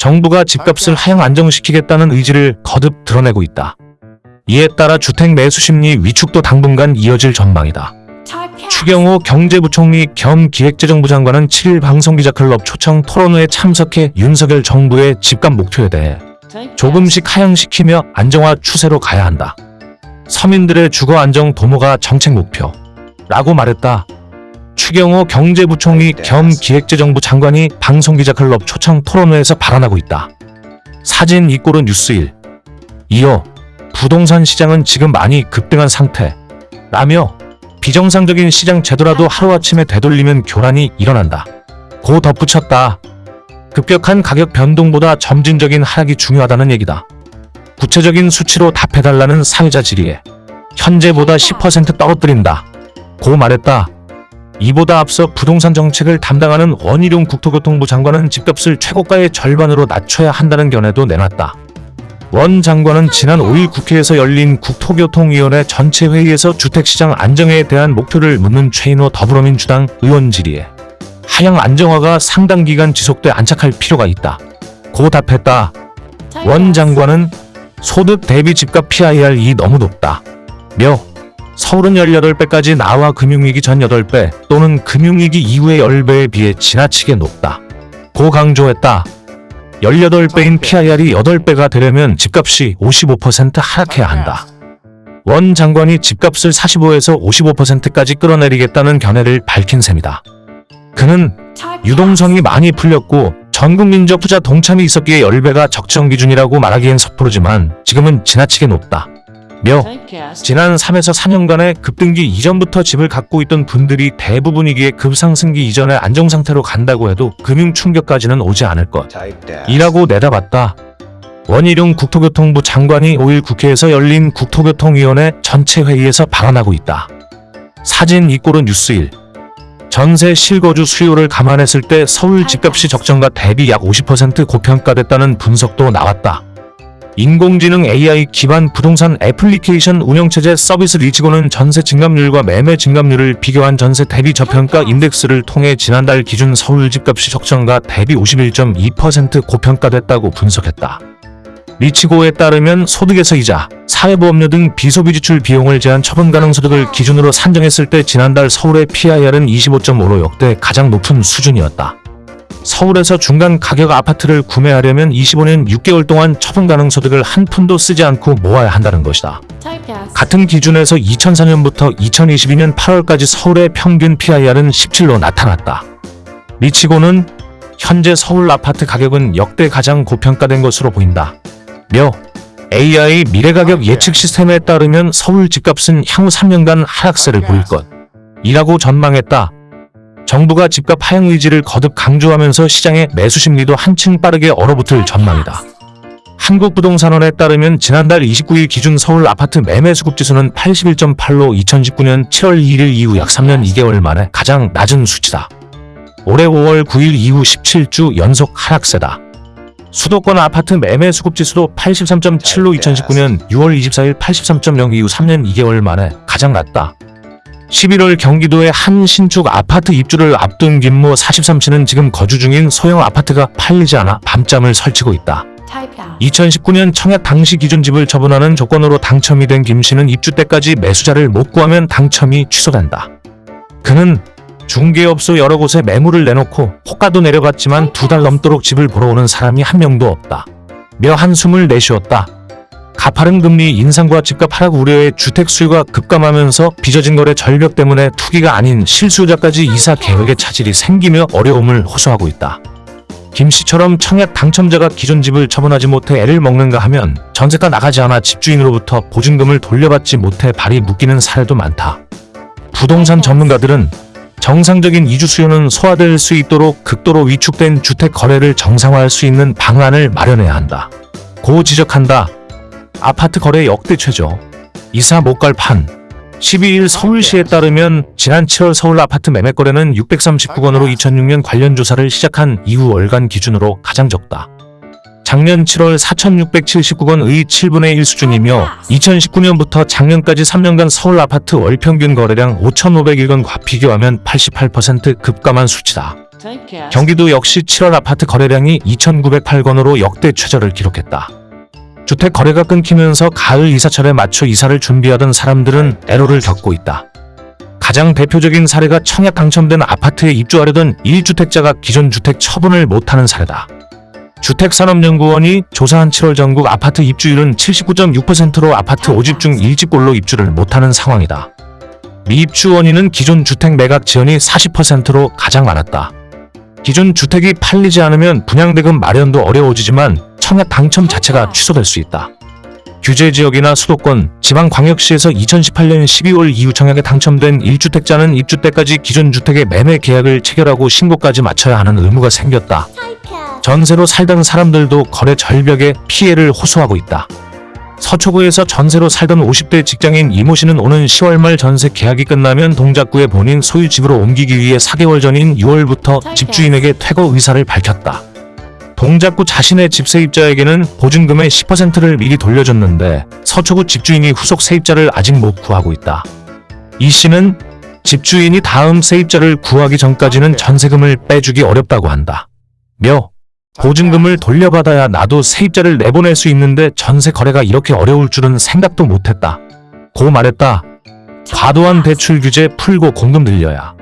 정부가 집값을 하향 안정시키겠다는 의지를 거듭 드러내고 있다. 이에 따라 주택 매수 심리 위축도 당분간 이어질 전망이다. 추경호 경제부총리 겸 기획재정부 장관은 7일 방송기자클럽 초청 토론회에 참석해 윤석열 정부의 집값 목표에 대해 조금씩 하향시키며 안정화 추세로 가야 한다. 서민들의 주거 안정 도모가 정책 목표. 라고 말했다. 추경호 경제부총리 겸 기획재정부 장관이 방송기자클럽 초청 토론회에서 발언하고 있다. 사진 이꼴은 뉴스일. 이어 부동산 시장은 지금 많이 급등한 상태. 라며 비정상적인 시장 제도라도 하루아침에 되돌리면 교란이 일어난다. 고 덧붙였다. 급격한 가격 변동보다 점진적인 하락이 중요하다는 얘기다. 구체적인 수치로 답해달라는 사회자 질의에 현재보다 10% 떨어뜨린다. 고 말했다. 이보다 앞서 부동산 정책을 담당하는 원희룡 국토교통부 장관은 집값을 최고가의 절반으로 낮춰야 한다는 견해도 내놨다. 원 장관은 지난 5일 국회에서 열린 국토교통위원회 전체 회의에서 주택시장 안정에 대한 목표를 묻는 최인호 더불어민주당 의원 질의에 하향 안정화가 상당 기간 지속돼 안착할 필요가 있다. 고 답했다. 원 장관은 소득 대비 집값 PIR이 너무 높다. 며 서울은 18배까지 나와 금융위기 전 8배 또는 금융위기 이후의 10배에 비해 지나치게 높다. 고 강조했다. 18배인 PIR이 8배가 되려면 집값이 55% 하락해야 한다. 원 장관이 집값을 45에서 55%까지 끌어내리겠다는 견해를 밝힌 셈이다. 그는 유동성이 많이 풀렸고 전 국민적 투자 동참이 있었기에 10배가 적정 기준이라고 말하기엔 섣부르지만 지금은 지나치게 높다. 며 지난 3에서 4년간의 급등기 이전부터 집을 갖고 있던 분들이 대부분이기에 급상승기 이전의 안정상태로 간다고 해도 금융 충격까지는 오지 않을 것. 이라고 내다봤다. 원희룡 국토교통부 장관이 5일 국회에서 열린 국토교통위원회 전체 회의에서 발언하고 있다. 사진 이꼴은 뉴스일. 전세 실거주 수요를 감안했을 때 서울 집값이 적정가 대비 약 50% 고평가됐다는 분석도 나왔다. 인공지능 AI 기반 부동산 애플리케이션 운영체제 서비스 리치고는 전세 증감률과 매매 증감률을 비교한 전세 대비 저평가 인덱스를 통해 지난달 기준 서울 집값이 적정가 대비 51.2% 고평가됐다고 분석했다. 리치고에 따르면 소득에서 이자, 사회보험료 등 비소비 지출 비용을 제한 처분 가능 소득을 기준으로 산정했을 때 지난달 서울의 PIR은 25.5로 역대 가장 높은 수준이었다. 서울에서 중간 가격 아파트를 구매하려면 25년 6개월 동안 처분 가능 소득을 한 푼도 쓰지 않고 모아야 한다는 것이다. 같은 기준에서 2004년부터 2022년 8월까지 서울의 평균 PIR은 17로 나타났다. 리치고는 현재 서울 아파트 가격은 역대 가장 고평가된 것으로 보인다. 며 AI 미래가격 예측 시스템에 따르면 서울 집값은 향후 3년간 하락세를 보일 것. 이라고 전망했다. 정부가 집값 하향 의지를 거듭 강조하면서 시장의 매수 심리도 한층 빠르게 얼어붙을 전망이다. 한국부동산원에 따르면 지난달 29일 기준 서울 아파트 매매 수급 지수는 81.8로 2019년 7월 1일 이후 약 3년 2개월 만에 가장 낮은 수치다. 올해 5월 9일 이후 17주 연속 하락세다. 수도권 아파트 매매 수급 지수도 83.7로 2019년 6월 24일 83.0 이후 3년 2개월 만에 가장 낮다. 11월 경기도의 한 신축 아파트 입주를 앞둔 김모 43씨는 지금 거주 중인 소형 아파트가 팔리지 않아 밤잠을 설치고 있다. 2019년 청약 당시 기준 집을 처분하는 조건으로 당첨이 된 김 씨는 입주 때까지 매수자를 못 구하면 당첨이 취소된다. 그는 중개업소 여러 곳에 매물을 내놓고 호가도 내려갔지만 두 달 넘도록 집을 보러 오는 사람이 한 명도 없다. 며 한숨을 내쉬었다. 가파른 금리 인상과 집값 하락 우려에 주택 수요가 급감하면서 빚어진 거래 절벽 때문에 투기가 아닌 실수요자까지 이사 계획에 차질이 생기며 어려움을 호소하고 있다. 김 씨처럼 청약 당첨자가 기존 집을 처분하지 못해 애를 먹는가 하면 전세가 나가지 않아 집주인으로부터 보증금을 돌려받지 못해 발이 묶이는 사례도 많다. 부동산 전문가들은 정상적인 이주 수요는 소화될 수 있도록 극도로 위축된 주택 거래를 정상화할 수 있는 방안을 마련해야 한다. 고 지적한다. 아파트 거래 역대 최저. 이사 못 갈 판. 12일 서울시에 따르면 지난 7월 서울 아파트 매매 거래는 639건으로 2006년 관련 조사를 시작한 이후 월간 기준으로 가장 적다. 작년 7월 4,679건의 7분의 1 수준이며 2019년부터 작년까지 3년간 서울 아파트 월 평균 거래량 5,501건과 비교하면 88% 급감한 수치다. 경기도 역시 7월 아파트 거래량이 2,908건으로 역대 최저를 기록했다. 주택 거래가 끊기면서 가을 이사철에 맞춰 이사를 준비하던 사람들은 애로를 겪고 있다. 가장 대표적인 사례가 청약 당첨된 아파트에 입주하려던 1주택자가 기존 주택 처분을 못하는 사례다. 주택산업연구원이 조사한 7월 전국 아파트 입주율은 79.6%로 아파트 5집 중 1집꼴로 입주를 못하는 상황이다. 미입주 원인은 기존 주택 매각 지연이 40%로 가장 많았다. 기존 주택이 팔리지 않으면 분양대금 마련도 어려워지지만 청약 당첨 자체가 취소될 수 있다. 규제 지역이나 수도권, 지방광역시에서 2018년 12월 이후 청약에 당첨된 1주택자는 입주 때까지 기존 주택의 매매 계약을 체결하고 신고까지 마쳐야 하는 의무가 생겼다. 전세로 살던 사람들도 거래 절벽에 피해를 호소하고 있다. 서초구에서 전세로 살던 50대 직장인 이모 씨는 오는 10월 말 전세 계약이 끝나면 동작구에 본인 소유 집으로 옮기기 위해 4개월 전인 6월부터 집주인에게 퇴거 의사를 밝혔다. 동작구 자신의 집 세입자에게는 보증금의 10%를 미리 돌려줬는데 서초구 집주인이 후속 세입자를 아직 못 구하고 있다. 이 씨는 집주인이 다음 세입자를 구하기 전까지는 전세금을 빼주기 어렵다고 한다. 며 보증금을 돌려받아야 나도 세입자를 내보낼 수 있는데 전세 거래가 이렇게 어려울 줄은 생각도 못했다. 고 말했다. 과도한 대출 규제 풀고 공금 늘려야.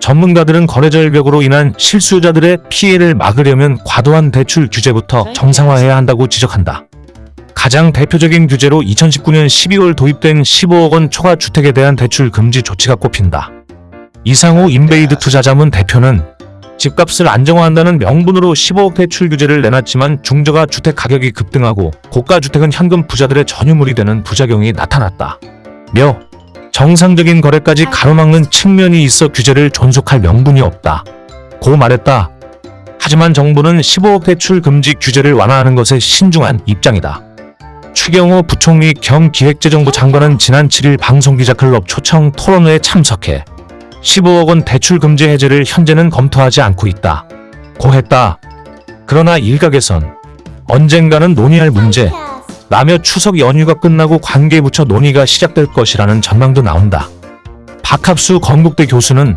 전문가들은 거래 절벽으로 인한 실수요자들의 피해를 막으려면 과도한 대출 규제부터 정상화해야 한다고 지적한다. 가장 대표적인 규제로 2019년 12월 도입된 15억 원 초과 주택에 대한 대출 금지 조치가 꼽힌다. 이상호 인베이드 투자자문 대표는 집값을 안정화한다는 명분으로 15억 대출 규제를 내놨지만 중저가 주택 가격이 급등하고 고가 주택은 현금 부자들의 전유물이 되는 부작용이 나타났다. 며 정상적인 거래까지 가로막는 측면이 있어 규제를 존속할 명분이 없다. 고 말했다. 하지만 정부는 15억 대출 금지 규제를 완화하는 것에 신중한 입장이다. 추경호 부총리 겸 기획재정부 장관은 지난 7일 방송기자클럽 초청 토론회에 참석해 15억 원 대출 금지 해제를 현재는 검토하지 않고 있다. 고 했다. 그러나 일각에선 언젠가는 논의할 문제, 라며 추석 연휴가 끝나고 관계부처 논의가 시작될 것이라는 전망도 나온다. 박합수 건국대 교수는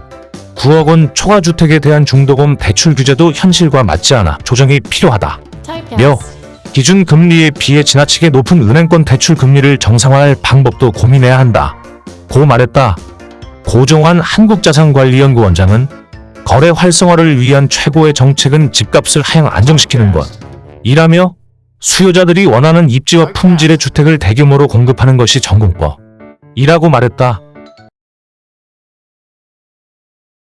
9억 원 초과주택에 대한 중도금 대출 규제도 현실과 맞지 않아 조정이 필요하다. 며 기준 금리에 비해 지나치게 높은 은행권 대출 금리를 정상화할 방법도 고민해야 한다. 고 말했다. 고종환 한국자산관리연구원장은 거래 활성화를 위한 최고의 정책은 집값을 하향 안정시키는 것. 이라며 수요자들이 원하는 입지와 품질의 주택을 대규모로 공급하는 것이 전공법. 이라고 말했다.